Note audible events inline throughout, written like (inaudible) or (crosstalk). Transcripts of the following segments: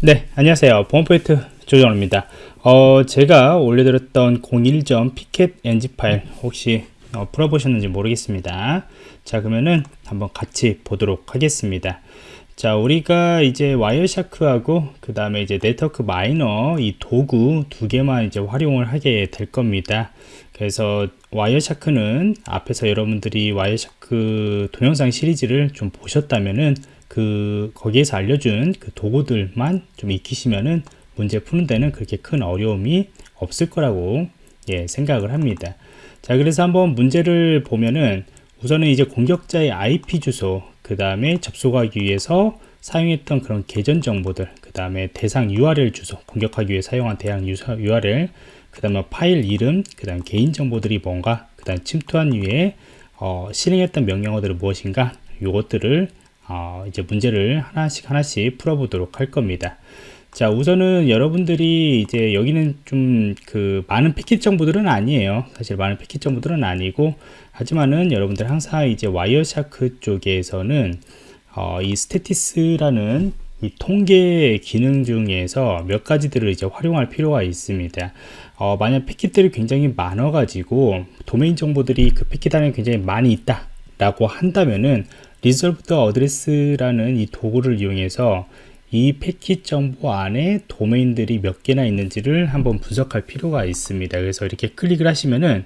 네 안녕하세요. 보안포인트 조정호입니다. 어, 제가 올려드렸던 01점 pcapng 파일 혹시 어, 풀어보셨는지 모르겠습니다. 자 그러면은 한번 같이 보도록 하겠습니다. 자 우리가 이제 와이어샤크하고 그 다음에 이제 NetworkMiner 이 도구 두 개만 이제 활용을 하게 될 겁니다. 그래서 Wireshark는 앞에서 여러분들이 Wireshark 동영상 시리즈를 좀 보셨다면은 그 거기에서 알려준 그 도구들만 좀 익히시면은 문제 푸는 데는 그렇게 큰 어려움이 없을 거라고 예, 생각을 합니다. 자, 그래서 한번 문제를 보면은 우선은 이제 공격자의 IP 주소, 그 다음에 접속하기 위해서 사용했던 그런 계정 정보들, 그 다음에 대상 URL 주소, 공격하기 위해 사용한 대상 URL, 그 다음에 파일 이름, 그 다음 개인 정보들이 뭔가, 그 다음 침투한 위에 어, 실행했던 명령어들은 무엇인가, 요것들을 어, 이제 문제를 하나씩 하나씩 풀어보도록 할 겁니다. 자 우선은 여러분들이 이제 여기는 좀 그 많은 패킷 정보들은 아니에요 사실 많은 패킷 정보들은 아니고 하지만은 여러분들 항상 이제 Wireshark 쪽에서는 어, 이 statistics라는 이 통계 기능 중에서 몇 가지들을 이제 활용할 필요가 있습니다 어, 만약 패킷들이 굉장히 많아 가지고 도메인 정보들이 그 패킷 안에 굉장히 많이 있다 라고 한다면은 resolved address라는 이 도구를 이용해서 이 패킷 정보 안에 도메인들이 몇 개나 있는지를 한번 분석할 필요가 있습니다. 그래서 이렇게 클릭을 하시면은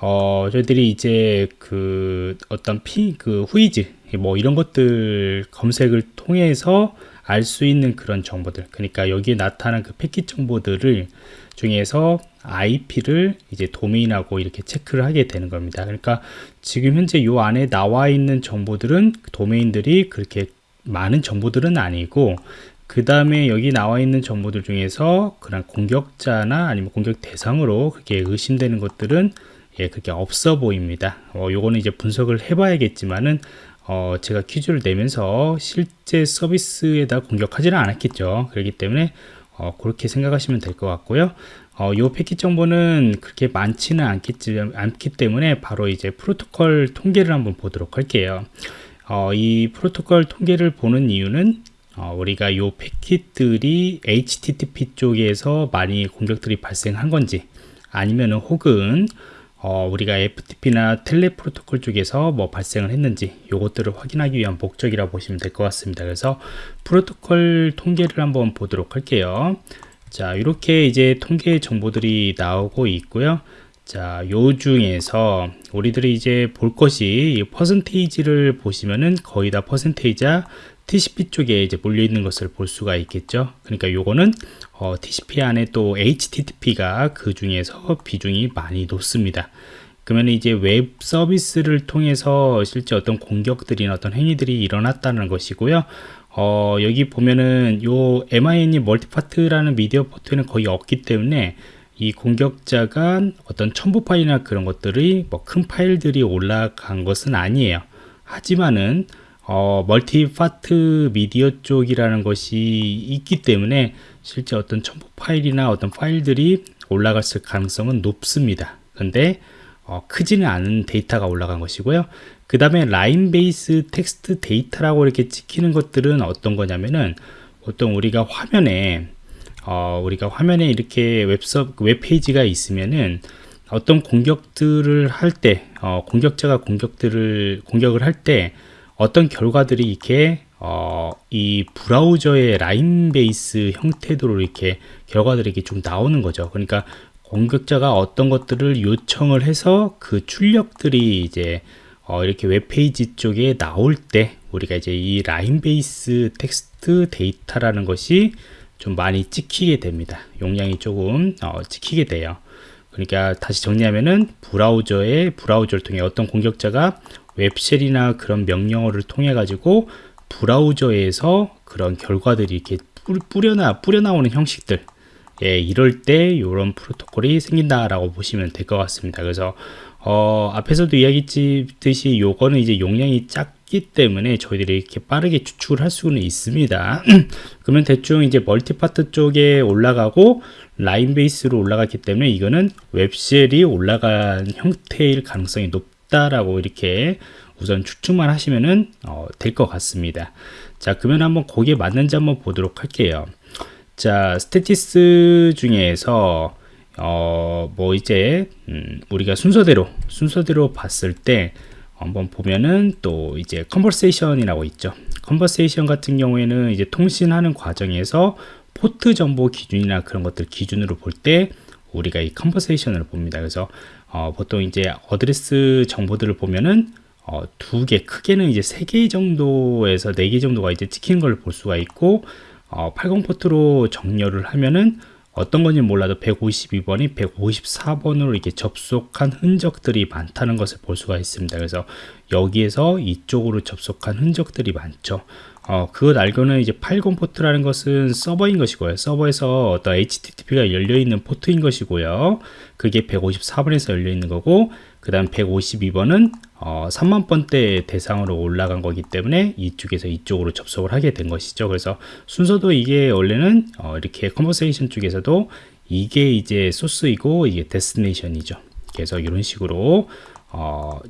어, 저희들이 이제 그 어떤 피, 그 후이즈, 뭐 이런 것들 검색을 통해서 알 수 있는 그런 정보들. 그러니까 여기에 나타난 그 패킷 정보들을 중에서 IP를 이제 도메인하고 이렇게 체크를 하게 되는 겁니다. 그러니까 지금 현재 요 안에 나와 있는 정보들은 도메인들이 그렇게 많은 정보들은 아니고 그 다음에 여기 나와 있는 정보들 중에서 그런 공격자나 아니면 공격 대상으로 그렇게 의심되는 것들은 예, 그렇게 없어 보입니다. 어, 요거는 이제 분석을 해봐야겠지만은 어, 제가 퀴즈를 내면서 실제 서비스에다 공격하지는 않았겠죠. 그렇기 때문에 어, 그렇게 생각하시면 될 것 같고요. 어, 요 패킷 정보는 그렇게 많지는 않겠지, 않기 때문에 바로 이제 프로토콜 통계를 한번 보도록 할게요. 어, 이 프로토콜 통계를 보는 이유는 어, 우리가 요 패킷들이 HTTP 쪽에서 많이 공격들이 발생한 건지 아니면은 혹은 어, 우리가 FTP나 텔레 프로토콜 쪽에서 뭐 발생을 했는지 요것들을 확인하기 위한 목적이라 고 보시면 될 것 같습니다. 그래서 프로토콜 통계를 한번 보도록 할게요. 자, 이렇게 이제 통계 정보들이 나오고 있고요. 자, 요 중에서 우리들이 이제 볼 것이 이 퍼센테이지를 보시면은 거의 다 퍼센테이지야 TCP 쪽에 이제 몰려 있는 것을 볼 수가 있겠죠. 그러니까 요거는 어, TCP 안에 또 HTTP가 그 중에서 비중이 많이 높습니다. 그러면 이제 웹 서비스를 통해서 실제 어떤 공격들이나 어떤 행위들이 일어났다는 것이고요. 어, 여기 보면은 요 MIME multipart라는 미디어 포트에는 거의 없기 때문에 이 공격자가 어떤 첨부 파일이나 그런 것들이 뭐 큰 파일들이 올라간 것은 아니에요. 하지만은 어, multipart 미디어 쪽이라는 것이 있기 때문에 실제 어떤 첨부 파일이나 어떤 파일들이 올라갔을 가능성은 높습니다. 근데 어, 크지는 않은 데이터가 올라간 것이고요. 그 다음에 line base text data라고 이렇게 찍히는 것들은 어떤 거냐면은 보통 우리가 화면에 어, 우리가 화면에 이렇게 웹서 웹페이지가 있으면은 어떤 공격들을 할 때, 어, 공격자가 공격들을 공격을 할 때 어떤 결과들이 이렇게 어, 이 브라우저의 line base 형태로 이렇게 결과들이 이렇게 좀 나오는 거죠. 그러니까 공격자가 어떤 것들을 요청을 해서 그 출력들이 이제 어, 이렇게 웹페이지 쪽에 나올 때 우리가 이제 이 line base text data라는 것이 좀 많이 찍히게 됩니다. 용량이 조금 어, 찍히게 돼요. 그러니까 다시 정리하면은 브라우저의 브라우저를 통해 어떤 공격자가 web shell이나 그런 명령어를 통해 가지고 브라우저에서 그런 결과들이 이렇게 뿌려나 뿌려 나오는 형식들 예, 이럴 때 이런 프로토콜이 생긴다라고 보시면 될 것 같습니다. 그래서 어, 앞에서도 이야기했듯이 요거는 이제 용량이 작기 때문에 저희들이 이렇게 빠르게 추출을 할 수는 있습니다. (clears throat) 그러면 대충 이제 multipart 쪽에 올라가고 line base로 올라갔기 때문에 이거는 web shell이 올라간 형태일 가능성이 높다라고 이렇게 우선 추측만 하시면은 어, 될 것 같습니다. 자, 그러면 한번 거기에 맞는지 한번 보도록 할게요. 자, statistics 중에서 어, 뭐 이제 음, 우리가 순서대로 순서대로 봤을 때 한번 보면은 또 이제 conversation이라고 있죠. conversation 같은 경우에는 이제 통신하는 과정에서 포트 정보 기준이나 그런 것들 기준으로 볼 때 우리가 이 conversation을 봅니다. 그래서 어, 보통 이제 address 정보들을 보면은 어, 두 개, 크게는 이제 세 개 정도에서 네 개 정도가 이제 찍히는 걸 볼 수가 있고 어, 80 포트로 정렬을 하면은 어떤 건지 몰라도 152번이 154번으로 이렇게 접속한 흔적들이 많다는 것을 볼 수가 있습니다. 그래서 여기에서 이쪽으로 접속한 흔적들이 많죠. 어, 그것 알고는 이제 80 포트라는 것은 서버인 것이고요. 서버에서 어떤 HTTP가 열려있는 포트인 것이고요. 그게 154번에서 열려있는 거고, 그 다음 152번은 어, 3만 번대 대상으로 올라간 거기 때문에 이쪽에서 이쪽으로 접속을 하게 된 것이죠. 그래서 순서도 이게 원래는 어, 이렇게 conversation 쪽에서도 이게 이제 소스이고 이게 destination이죠. 그래서 이런 식으로 어,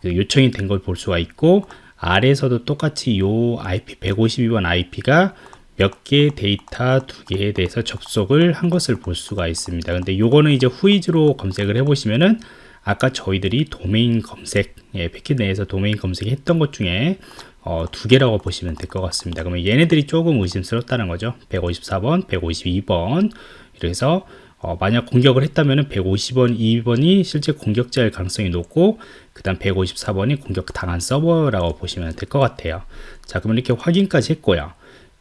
그 요청이 된 걸 볼 수가 있고 아래에서도 똑같이 요 IP 152번 IP가 몇 개의 데이터 두 개에 대해서 접속을 한 것을 볼 수가 있습니다. 근데 요거는 이제 whois로 검색을 해 보시면은 아까 저희들이 도메인 검색, 예, 패킷 내에서 도메인 검색했던 것 중에 어, 두 개라고 보시면 될 것 같습니다. 그러면 얘네들이 조금 의심스럽다는 거죠. 154번, 152번. 이래서 어, 만약 공격을 했다면 150번, 2번이 실제 공격자일 가능성이 높고 그 다음 154번이 공격 당한 서버라고 보시면 될 것 같아요. 자, 그러면 이렇게 확인까지 했고요.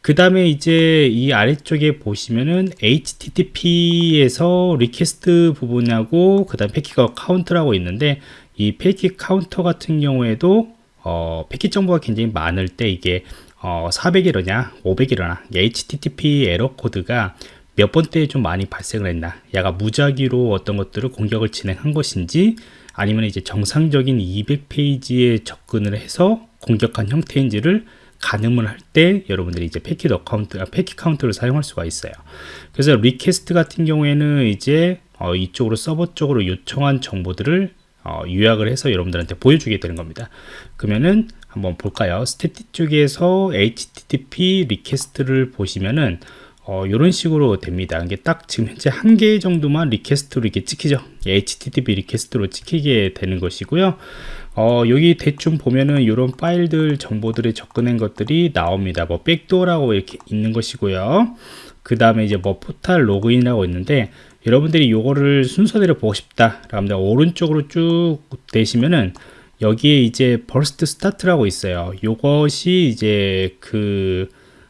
그 다음에 이제 이 아래쪽에 보시면은 HTTP에서 request 부분하고 그 다음 패킷 카운트라고 있는데 이 패킷 카운터 같은 경우에도 어, 패킷 정보가 굉장히 많을 때 이게 어, 400 에러냐 500 에러냐 HTTP 에러 코드가 몇 번째에 좀 많이 발생을 했나 얘가 무작위로 어떤 것들을 공격을 진행한 것인지 아니면 이제 정상적인 200페이지에 접근을 해서 공격한 형태인지를 가늠을 할 때 여러분들이 이제 패킷 account, 아, 패킷 카운트를 사용할 수가 있어요. 그래서 request 같은 경우에는 이제 어, 이쪽으로 서버 쪽으로 요청한 정보들을 어, 요약을 해서 여러분들한테 보여주게 되는 겁니다. 그러면은 한번 볼까요? statistics 쪽에서 HTTP request를 보시면은 어, 이런 식으로 됩니다. 이게 딱 지금 현재 한 개 정도만 request로 이렇게 찍히죠. HTTP request로 찍히게 되는 것이고요. 어, 여기 대충 보면은 이런 파일들 정보들에 접근한 것들이 나옵니다. 뭐 backdoor라고 이렇게 있는 것이고요. 그 다음에 이제 뭐 포탈 로그인이라고 있는데 여러분들이 이거를 순서대로 보고 싶다. 그러면 오른쪽으로 쭉 되시면은 여기에 이제 burst start라고 있어요. 이것이 이제 그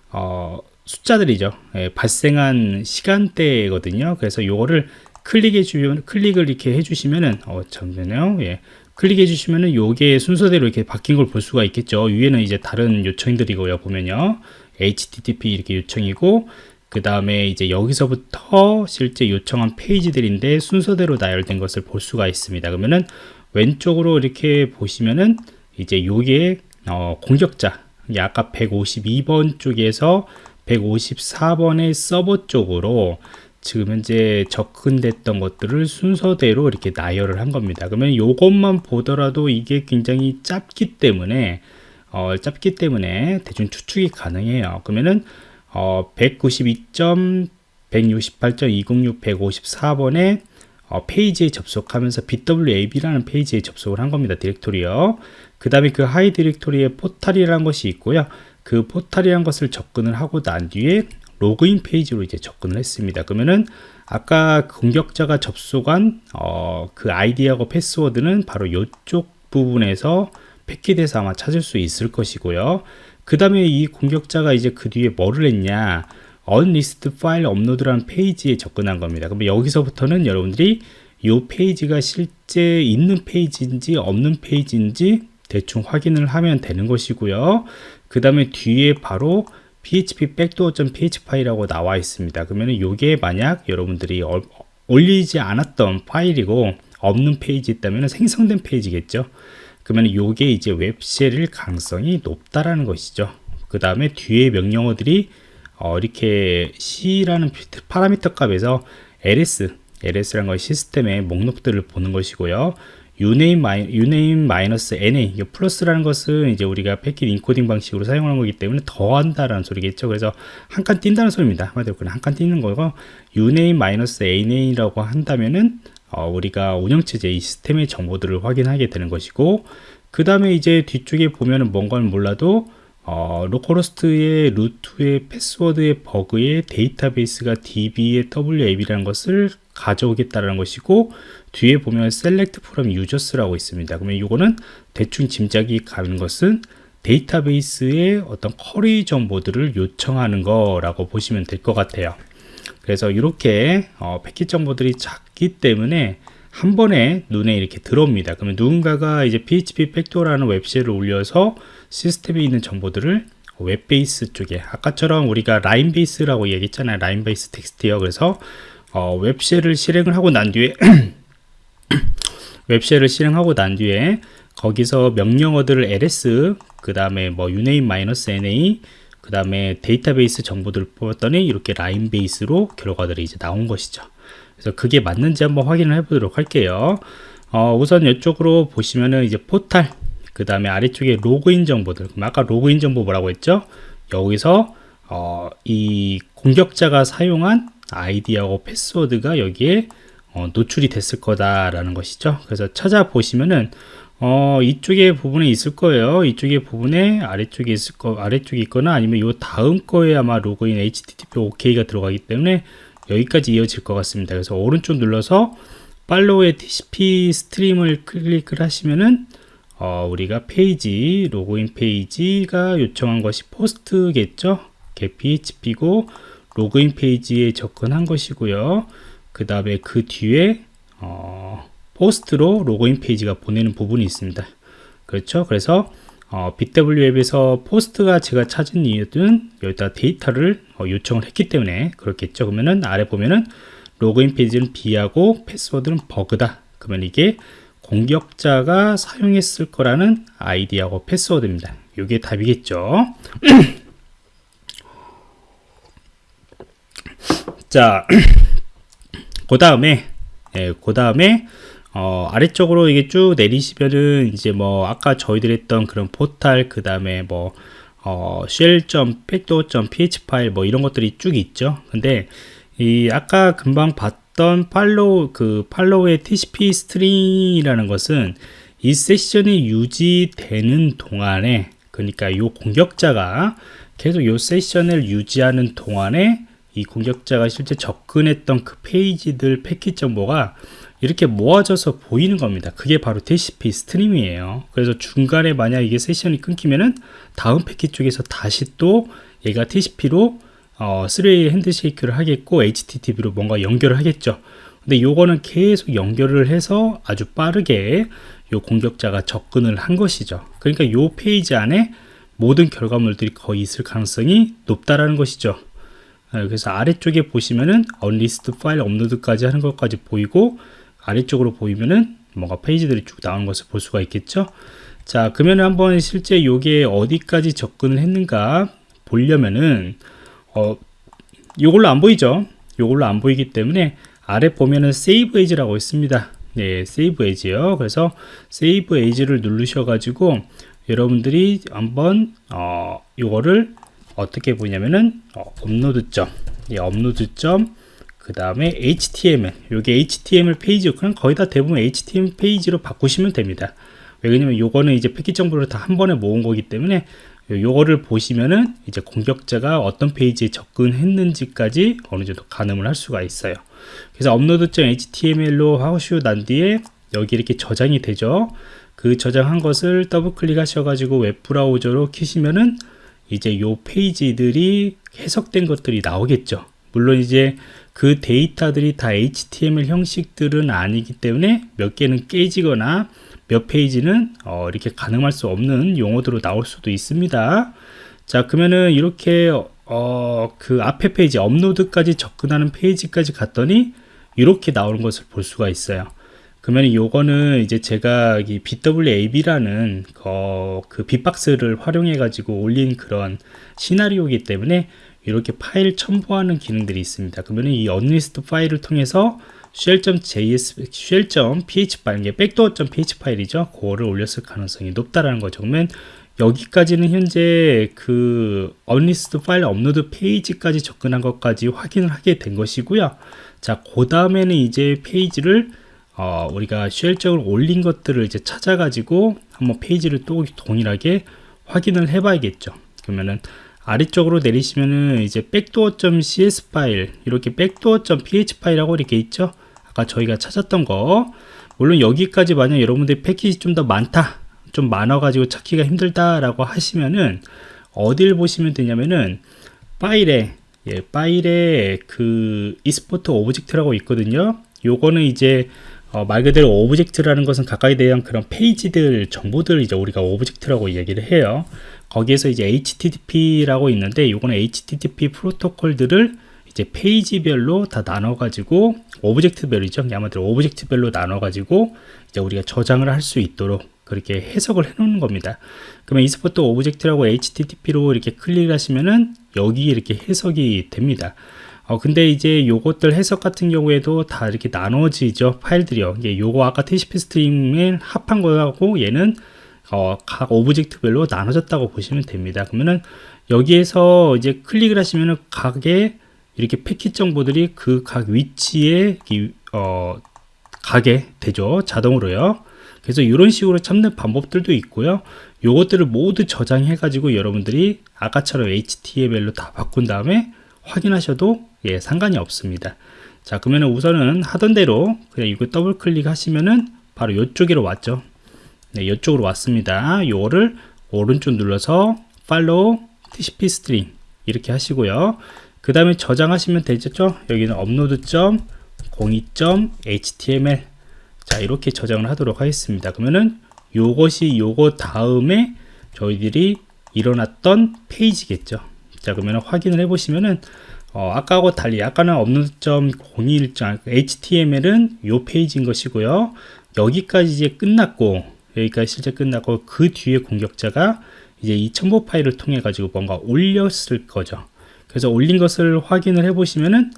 어, 숫자들이죠. 예, 발생한 시간대거든요. 그래서 요거를 클릭해 주면 클릭을 이렇게 해 주시면은 어 잠깐만요. 예. 클릭해 주시면은 요게 순서대로 이렇게 바뀐 걸 볼 수가 있겠죠. 위에는 이제 다른 요청들이고요. 보면요. HTTP 이렇게 요청이고 그 다음에 이제 여기서부터 실제 요청한 페이지들인데 순서대로 나열된 것을 볼 수가 있습니다. 그러면은 왼쪽으로 이렇게 보시면은 이제 요게 어 공격자 아까 152번 쪽에서 154번의 서버 쪽으로 지금 현재 접근됐던 것들을 순서대로 이렇게 나열을 한 겁니다. 그러면 이것만 보더라도 이게 굉장히 짧기 때문에 어, 짧기 때문에 대충 추측이 가능해요. 그러면은 어, 192.168.206.154번에 어, 페이지에 접속하면서 bWAPP라는 페이지에 접속을 한 겁니다. 디렉토리요. 그 다음에 그 하위 디렉토리에 포탈이라는 것이 있고요. 그 포탈이라는 것을 접근을 하고 난 뒤에 로그인 페이지로 이제 접근을 했습니다. 그러면은 아까 공격자가 접속한 어, 그 아이디하고 패스워드는 바로 이쪽 부분에서 패킷에서 아마 찾을 수 있을 것이고요. 그 다음에 이 공격자가 이제 그 뒤에 뭐를 했냐 unlist 파일 업로드라는 페이지에 접근한 겁니다. 그럼 여기서부터는 여러분들이 이 페이지가 실제 있는 페이지인지 없는 페이지인지 대충 확인을 하면 되는 것이고요. 그 다음에 뒤에 바로 php backdoor.php 파일이라고 나와 있습니다. 그러면 이게 만약 여러분들이 어, 올리지 않았던 파일이고 없는 페이지였다면 생성된 페이지겠죠. 그러면 이게 이제 web shell일 가능성이 높다라는 것이죠. 그 다음에 뒤에 명령어들이 어, 이렇게 C라는 파라미터 값에서 ls, ls라는 것 시스템의 목록들을 보는 것이고요. uname, uname 마이너스 na 이 플러스라는 것은 이제 우리가 패킷 인코딩 방식으로 사용하는 거기 때문에 더한다라는 소리겠죠. 그래서 한칸 띈다는 소리입니다. 한마디로 그냥 한칸 띄는 거고 uname 마이너스 na라고 한다면은 어, 우리가 운영체제 이 시스템의 정보들을 확인하게 되는 것이고 그 다음에 이제 뒤쪽에 보면은 뭔가는 몰라도 어, localhost의 루트의 패스워드의 버그의 데이터베이스가 db의 bWAPP라는 것을 가져오겠다는 것이고 뒤에 보면 select from users라고 있습니다. 그러면 이거는 대충 짐작이 가는 것은 데이터베이스의 어떤 query 정보들을 요청하는 거라고 보시면 될 것 같아요. 그래서 이렇게 어, 패킷 정보들이 작기 때문에 한 번에 눈에 이렇게 들어옵니다. 그러면 누군가가 이제 PHP backdoor라는 web shell을 올려서 시스템에 있는 정보들을 web base 쪽에 아까처럼 우리가 line base라고 얘기했잖아요. line base text요. 그래서 어, web shell을 실행을 하고 난 뒤에 (clears throat) web shell을 실행하고 난 뒤에 거기서 명령어들을 ls 그 다음에 뭐 uname-na 그 다음에 데이터베이스 정보들을 뽑았더니 이렇게 line base로 결과들이 이제 나온 것이죠. 그래서 그게 맞는지 한번 확인을 해 보도록 할게요. 어, 우선 이쪽으로 보시면은 이제 포탈, 그 다음에 아래쪽에 로그인 정보들. 아까 로그인 정보 뭐라고 했죠? 여기서 어, 이 공격자가 사용한 아이디하고 패스워드가 여기에 어, 노출이 됐을 거다라는 것이죠. 그래서 찾아보시면은 어, 이쪽에 부분에 있을 거예요. 이쪽에 부분에 아래쪽에 있을 거, 아래쪽에 있거나 아니면 요 다음 거에 아마 로그인 HTTP OK가 들어가기 때문에 여기까지 이어질 것 같습니다. 그래서 오른쪽 눌러서 팔로우의 TCP 스트림을 클릭을 하시면은 어, 우리가 페이지 로그인 페이지가 요청한 것이 POST겠죠. php고 로그인 페이지에 접근한 것이고요. 그 다음에 그 뒤에 어, POST로 로그인 페이지가 보내는 부분이 있습니다. 그렇죠. 그래서 어, bWAPP에서 POST가 제가 찾은 이유는 여기다 데이터를 어, 요청을 했기 때문에 그렇겠죠. 그러면은 아래 보면은 로그인 페이지는 B하고 패스워드는 버그다. 그러면 이게 공격자가 사용했을 거라는 아이디하고 패스워드입니다. 이게 답이겠죠. (clears throat) 자, (clears throat) 그 다음에, 예, 그 다음에, 어, 아래쪽으로 이게 쭉 내리시면은 이제 뭐 아까 저희들 했던 그런 포탈 그 다음에 뭐 어, shell.pacto.ph 파일 뭐 이런 것들이 쭉 있죠. 근데 이 아까 금방 봤던 팔로우 그 팔로우의 TCP 스트링이라는 것은 이 세션이 유지되는 동안에 그러니까 이 공격자가 계속 이 세션을 유지하는 동안에 이 공격자가 실제 접근했던 그 페이지들 패킷 정보가 이렇게 모아져서 보이는 겁니다. 그게 바로 TCP Stream이에요. 그래서 중간에 만약 이게 세션이 끊기면은 다음 패킷 쪽에서 다시 또 얘가 TCP로 어, 3way handshake를 하겠고 HTTP로 뭔가 연결을 하겠죠. 근데 요거는 계속 연결을 해서 아주 빠르게 요 공격자가 접근을 한 것이죠. 그러니까 요 페이지 안에 모든 결과물들이 거의 있을 가능성이 높다라는 것이죠. 어, 그래서 아래쪽에 보시면은 unrestricted 파일 업로드까지 하는 것까지 보이고 아래쪽으로 보이면은 뭔가 페이지들이 쭉 나오는 것을 볼 수가 있겠죠? 자 그러면 한번 실제 요게 어디까지 접근을 했는가 보려면은 어 요걸로 안 보이죠? 요걸로 안 보이기 때문에 아래 보면은 save as라고 있습니다. 네 save as요. 그래서 save as를 누르셔 가지고 여러분들이 한번 어 요거를 어떻게 보냐면은 어, 업로드 점, 이 업로드 점 그 다음에 HTML. 요게 HTML 페이지 그냥 거의 다 대부분 HTML 페이지로 바꾸시면 됩니다. 왜냐면 요거는 이제 패킷 정보를 다 한 번에 모은 거기 때문에 요거를 보시면은 이제 공격자가 어떤 페이지에 접근했는지까지 어느 정도 가늠을 할 수가 있어요. 그래서 업로드.html로 하시고 난 뒤에 여기 이렇게 저장이 되죠. 그 저장한 것을 더블 클릭 하셔 가지고 웹브라우저로 키시면은 이제 요 페이지들이 해석된 것들이 나오겠죠. 물론 이제 그 데이터들이 다 HTML 형식들은 아니기 때문에 몇 개는 깨지거나 몇 페이지는 어, 이렇게 가능할 수 없는 용어들로 나올 수도 있습니다. 자 그러면은 이렇게 어, 그 앞에 페이지 업로드까지 접근하는 페이지까지 갔더니 이렇게 나오는 것을 볼 수가 있어요. 그러면 요거는 이제 제가 이 bWAPP라는 어, 그 빅박스를 활용해 가지고 올린 그런 시나리오이기 때문에 이렇게 파일 첨부하는 기능들이 있습니다. 그러면 이 unrestricted 파일을 통해서 shell.js, shell.php 파일, 이게 backdoor.php 파일이죠. 그거를 올렸을 가능성이 높다라는 거죠. 그러면 여기까지는 현재 그 unrestricted 파일 업로드 페이지까지 접근한 것까지 확인을 하게 된 것이고요. 자, 그 다음에는 이제 페이지를 어, 우리가 쉘적으로 올린 것들을 이제 찾아가지고 한번 페이지를 또 동일하게 확인을 해봐야겠죠. 그러면은 아래쪽으로 내리시면은 이제 backdoor.cs 파일 이렇게 backdoor.php 파일하고 이렇게 있죠. 아까 저희가 찾았던 거 물론 여기까지 만약 여러분들 패킷이 좀 더 많다 좀 많아 가지고 찾기가 힘들다 라고 하시면은 어딜 보시면 되냐면은 파일에 예, 파일에 그 Export Object라고 있거든요. 요거는 이제 어, 말 그대로 object라는 것은 각각에 대한 그런 페이지들 정보들 이제 우리가 object라고 이야기를 해요. 거기에서 이제 HTTP라고 있는데 요거는 HTTP 프로토콜들을 이제 페이지별로 다 나눠 가지고 object별이죠. 아마도 object별로 나눠 가지고 이제 우리가 저장을 할 수 있도록 그렇게 해석을 해 놓는 겁니다. 그러면 Export Object라고 HTTP로 이렇게 클릭을 하시면은 여기 이렇게 해석이 됩니다. 어, 근데 이제 요것들 해석 같은 경우에도 다 이렇게 나눠지죠. 파일들이요. 이게 요거 아까 TCP Stream을 합한 거하고 얘는 어, 각 object별로 나눠졌다고 보시면 됩니다. 그러면은 여기에서 이제 클릭을 하시면은 각의 이렇게 패킷 정보들이 그 각 위치에 어, 가게 되죠. 자동으로요. 그래서 이런 식으로 찾는 방법들도 있고요. 요것들을 모두 저장해 가지고 여러분들이 아까처럼 HTML로 다 바꾼 다음에 확인하셔도 예, 상관이 없습니다. 자, 그러면 우선은 하던 대로 그냥 이거 더블 클릭 하시면은 바로 이쪽으로 왔죠. 네, 이쪽으로 왔습니다. 요거를 오른쪽 눌러서 Follow TCP Stream 이렇게 하시고요. 그 다음에 저장하시면 되죠. 여기는 upload.02.html 자 이렇게 저장을 하도록 하겠습니다 그러면은 요것이 요거 다음에 저희들이 일어났던 페이지겠죠 자 그러면 확인을 해 보시면은 어, 아까하고 달리 아까는 업로드.01 html은 요 페이지인 것이고요 여기까지 이제 끝났고 여기까지 실제 끝났고 그 뒤에 공격자가 이제 이 첨부 파일을 통해 가지고 뭔가 올렸을 거죠. 그래서 올린 것을 확인을 해 보시면은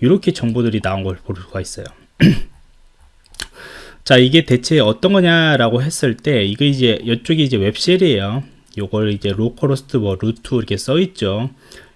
이렇게 정보들이 나온 걸 볼 수가 있어요. (clears throat) 자 이게 대체 어떤 거냐라고 했을 때 이거 이제 이쪽이 이제 web shell이에요. 요걸 이제 localhost 뭐 root 이렇게 써 있죠.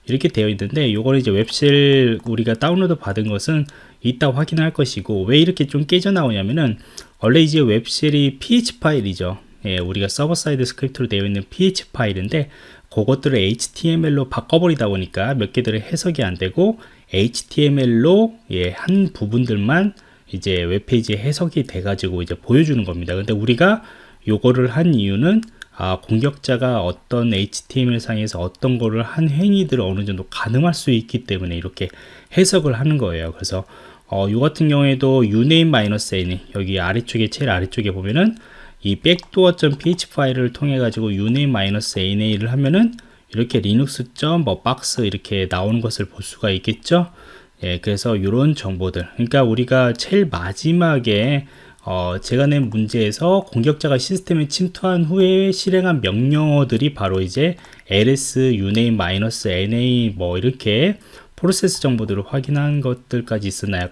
이렇게 되어 있는데 요걸 이제 web shell 우리가 다운로드 받은 것은 이따 확인할 것이고 왜 이렇게 좀 깨져 나오냐면은 원래 이제 웹쉘이 ph 파일이죠 예, 우리가 server side script로 되어 있는 PHP 파일인데 그것들을 html로 바꿔버리다 보니까 몇 개들의 해석이 안 되고 html로 예, 한 부분들만 이제 웹페이지에 해석이 돼 가지고 이제 보여주는 겁니다 근데 우리가 요거를 한 이유는 아, 공격자가 어떤 HTML 상에서 어떤 거를 한 행위들을 어느 정도 가늠할 수 있기 때문에 이렇게 해석을 하는 거예요. 그래서 어, 요 같은 경우에도 uname-n 여기 아래쪽에 제일 아래쪽에 보면은 이 backdoor.ph 파일을 통해 가지고 uname-na를 하면은 이렇게 linux.뭐 박스 이렇게 나오는 것을 볼 수가 있겠죠. 예, 그래서 이런 정보들 그러니까 우리가 제일 마지막에 어, 제가 낸 문제에서 공격자가 시스템에 침투한 후에 실행한 명령어들이 바로 이제 ls uname-na 뭐 이렇게 프로세스 정보들을 확인한 것들까지 있었나요?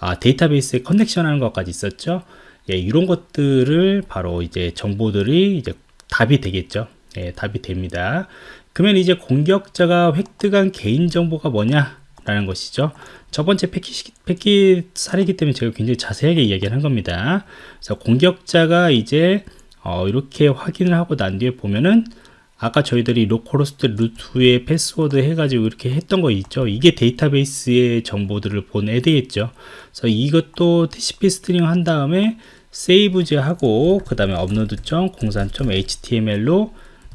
아, 데이터베이스에 커넥션 하는 것까지 있었죠. 예, 이런 것들을 바로 이제 정보들이 이제 답이 되겠죠. 예, 답이 됩니다. 그러면 이제 공격자가 획득한 개인정보가 뭐냐? 라는 것이죠 첫 번째 패킷, 패킷 사례이기 때문에 제가 굉장히 자세하게 이야기를 한 겁니다 그래서 공격자가 이제 어, 이렇게 확인을 하고 난 뒤에 보면은 아까 저희들이 localhost root에 패스워드 해가지고 이렇게 했던 거 있죠? 이게 데이터베이스의 정보들을 보내야 되겠죠? 그래서 이것도 TCP stream 한 다음에 save as 하고 그 다음에 upload.03.html로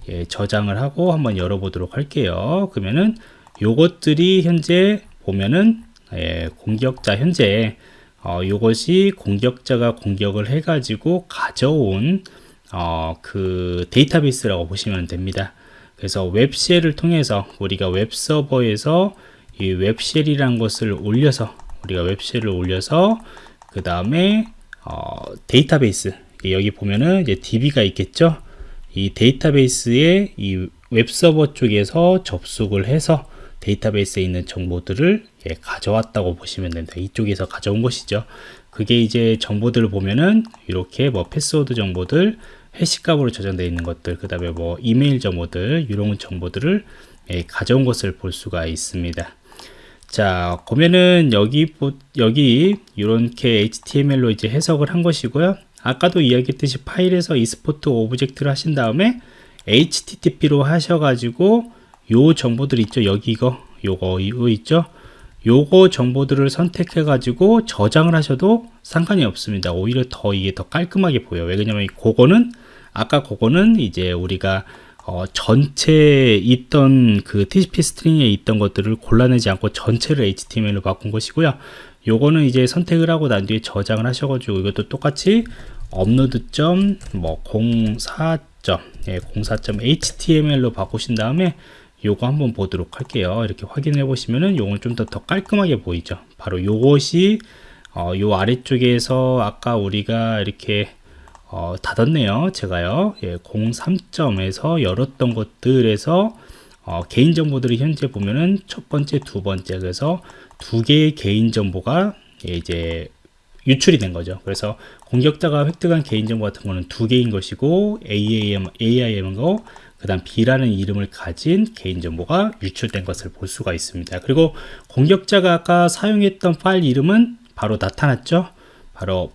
예, 저장을 하고 한번 열어보도록 할게요. 그러면은 요것들이 현재 보면은 예, 공격자 현재 어, 요것이 공격자가 공격을 해 가지고 가져온 어, 그 데이터베이스라고 보시면 됩니다 그래서 web shell을 통해서 우리가 웹서버에서 이 web shell이란 것을 올려서 우리가 web shell을 올려서 그 다음에 어, 데이터베이스 여기 보면은 이제 DB가 있겠죠 이 데이터베이스에 이 웹서버 쪽에서 접속을 해서 데이터베이스에 있는 정보들을 예, 가져왔다고 보시면 됩니다. 이쪽에서 가져온 것이죠. 그게 이제 정보들을 보면은 이렇게 뭐 패스워드 정보들, hash값으로 저장되어 있는 것들, 그 다음에 뭐 이메일 정보들, 이런 정보들을 예, 가져온 것을 볼 수가 있습니다. 자, 보면은 여기, 여기 이렇게 HTML로 이제 해석을 한 것이고요. 아까도 이야기했듯이 파일에서 export object를 하신 다음에 HTTP로 하셔가지고 요 정보들 있죠. 여기 이거, 요거, 이거 있죠. 요거 정보들을 선택해 가지고 저장을 하셔도 상관이 없습니다 오히려 더 이게 더 깔끔하게 보여요 왜냐면 그거는 아까 그거는 이제 우리가 어, 전체 있던 그 TCP 스트링에 있던 것들을 골라내지 않고 전체를 HTML로 바꾼 것이고요 요거는 이제 선택을 하고 난 뒤에 저장을 하셔가지고 이것도 똑같이 업로드 점 뭐 04. 예, 04.html로 바꾸신 다음에 요거 한번 보도록 할게요 이렇게 확인해 보시면은 요건 좀 더 더 깔끔하게 보이죠 바로 요것이 어, 요 아래쪽에서 아까 우리가 이렇게 어, 닫았네요 제가요 예, 03점에서 열었던 것들에서 어, 개인정보들이 현재 보면은 첫 번째 두 번째 그래서 두 개의 개인정보가 예, 이제 유출이 된 거죠 그래서 공격자가 획득한 개인정보 같은 거는 두 개인 것이고 AIM, AIM하고 그 다음 B라는 이름을 가진 개인정보가 유출된 것을 볼 수가 있습니다. 그리고 공격자가 아까 사용했던 파일 이름은 바로 나타났죠. 바로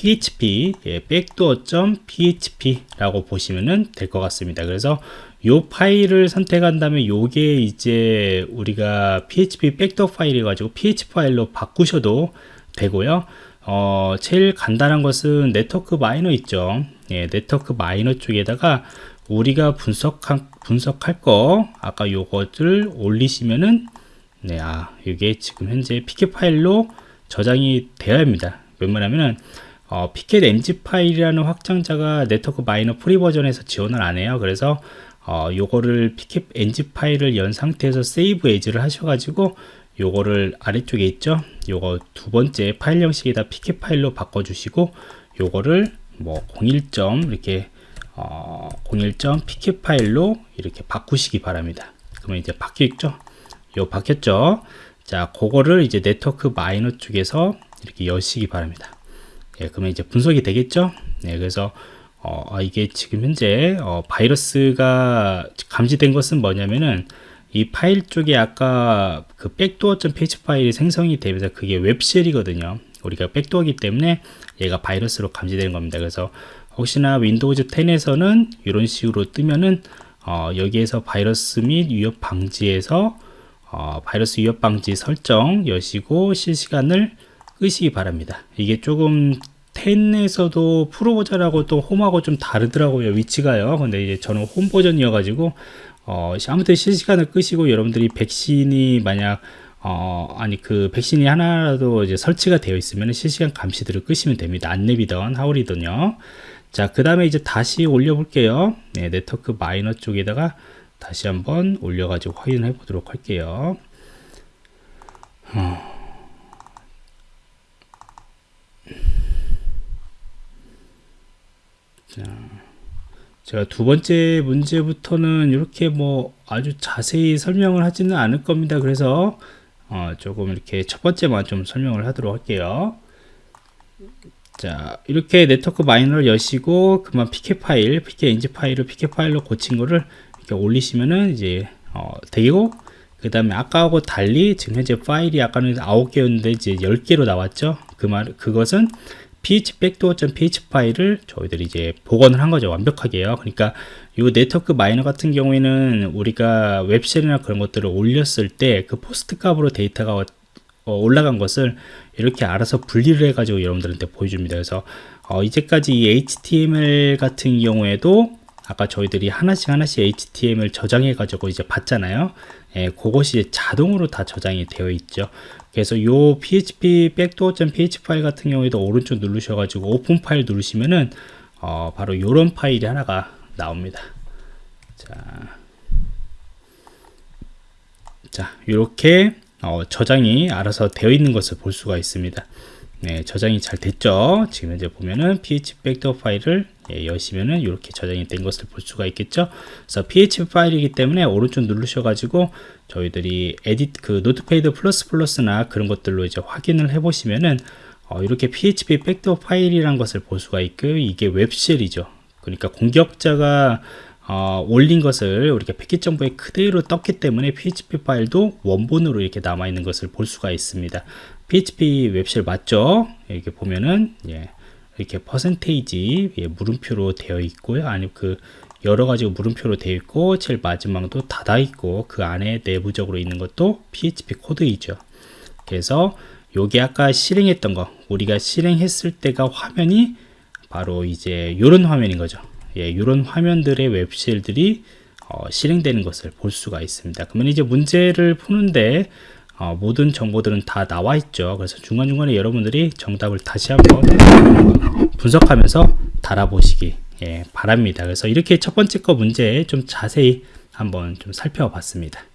php 예, backdoor.php라고 보시면 될 것 같습니다. 그래서 이 파일을 선택한 다음에 요게 이제 우리가 php 백도어 파일이 가지고 php 파일로 바꾸셔도 되고요. 어, 제일 간단한 것은 Network Miner 있죠. 예, Network Miner 쪽에다가 우리가 분석한, 분석할 거 아까 요것을 올리시면은 네, 아, 이게 지금 현재 pcap 파일로 저장이 되어야 합니다. 웬만하면은 어, pcapng 파일이라는 확장자가 Network Miner free 버전에서 지원을 안 해요. 그래서 어, 요거를 pcapng 파일을 연 상태에서 save as를 하셔가지고 요거를 아래쪽에 있죠. 요거 두 번째 파일 형식에다 피켓 파일로 바꿔주시고 요거를 뭐 01점 이렇게 어, 01점 pk 파일로 이렇게 바꾸시기 바랍니다. 그러면 이제 바뀌었죠? 요 바뀌었죠? 자, 그거를 이제 네트워크 마이너 쪽에서 이렇게 여시기 바랍니다. 예, 그러면 이제 분석이 되겠죠? 네, 그래서 어, 아, 이게 지금 현재 어, 바이러스가 감지된 것은 뭐냐면은 이 파일 쪽에 아까 그 backdoor.php 파일이 생성이 되면서 그게 web shell이거든요. 우리가 backdoor기 때문에 얘가 바이러스로 감지되는 겁니다. 그래서 혹시나 Windows 10에서는 이런 식으로 뜨면은 어, 여기에서 바이러스 및 위협 방지에서 어, 바이러스 위협 방지 설정 여시고 실시간을 끄시기 바랍니다. 이게 조금 10에서도 프로 버전하고 또 Home하고 좀 다르더라고요 위치가요 근데 이제 저는 홈 버전이어 가지고 어, 아무튼 실시간을 끄시고 여러분들이 백신이 만약 어, 아니 그 백신이 하나라도 이제 설치가 되어 있으면 실시간 감시들을 끄시면 됩니다 안내비던 하울이든요 자, 그 다음에 이제 다시 올려 볼게요. 네, 네트워크 마이너 쪽에다가 다시 한번 올려 가지고 확인해 보도록 할게요. 어. 자, 제가 두 번째 문제부터는 이렇게 뭐 아주 자세히 설명을 하지는 않을 겁니다. 그래서 어, 조금 이렇게 첫 번째만 좀 설명을 하도록 할게요. 자 이렇게 Network Miner를 여시고 그만 pcap 파일 pcapng 파일을 pcap 파일로 고친 거를 이렇게 올리시면은 이제 어, 되고 그 다음에 아까하고 달리 지금 현재 파일이 아까는 9개였는데 이제 10개로 나왔죠 그 말 그것은 php backdoor.php 파일을 저희들이 이제 복원을 한 거죠 완벽하게요 그러니까 이 Network Miner 같은 경우에는 우리가 web shell이나 그런 것들을 올렸을 때 그 POST 값으로 데이터가 어, 올라간 것을 이렇게 알아서 분리를 해가지고 여러분들한테 보여줍니다. 그래서 어, 이제까지 이 HTML 같은 경우에도 아까 저희들이 하나씩 하나씩 HTML 저장해 가지고 이제 봤잖아요. 예, 그것이 자동으로 다 저장이 되어 있죠. 그래서 요 php backdoor.php 파일 같은 경우에도 오른쪽 누르셔 가지고 오픈 파일 누르시면은 어, 바로 요런 파일이 하나가 나옵니다. 자. 자, 이렇게 어, 저장이 알아서 되어 있는 것을 볼 수가 있습니다. 네, 저장이 잘 됐죠. 지금 이제 보면은 PHP 백도어 파일을 예, 여시면은 이렇게 저장이 된 것을 볼 수가 있겠죠. 그래서 PHP 파일이기 때문에 오른쪽 누르셔가지고 저희들이 edit 그 Notepad plus plus나 그런 것들로 이제 확인을 해보시면은 어, 이렇게 PHP backdoor 파일이란 것을 볼 수가 있고 이게 web shell이죠. 그러니까 공격자가 어, 올린 것을 우리가 패킷 정보에 그대로 떴기 때문에 PHP 파일도 원본으로 이렇게 남아 있는 것을 볼 수가 있습니다. PHP web shell 맞죠? 이렇게 보면은 예, 이렇게 퍼센테이지 예, 물음표로 되어 있고요. 아니 그 여러 가지 물음표로 되어 있고 제일 마지막도 닫아 있고 그 안에 내부적으로 있는 것도 PHP 코드이죠. 그래서 요게 아까 실행했던 거 우리가 실행했을 때가 화면이 바로 이제 이런 화면인 거죠. 예, 이런 화면들의 웹쉘들이 어, 실행되는 것을 볼 수가 있습니다. 그러면 이제 문제를 푸는데 어, 모든 정보들은 다 나와 있죠. 그래서 중간중간에 여러분들이 정답을 다시 한번 분석하면서 달아보시기 예, 바랍니다. 그래서 이렇게 첫 번째 거 문제 좀 자세히 한번 좀 살펴봤습니다.